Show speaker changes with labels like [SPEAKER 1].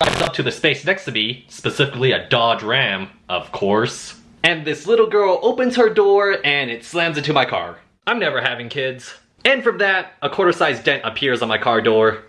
[SPEAKER 1] drives up to the space next to me, specifically a Dodge Ram, of course. And this little girl opens her door and it slams into my car. I'm never having kids. And from that, a quarter-sized dent appears on my car door.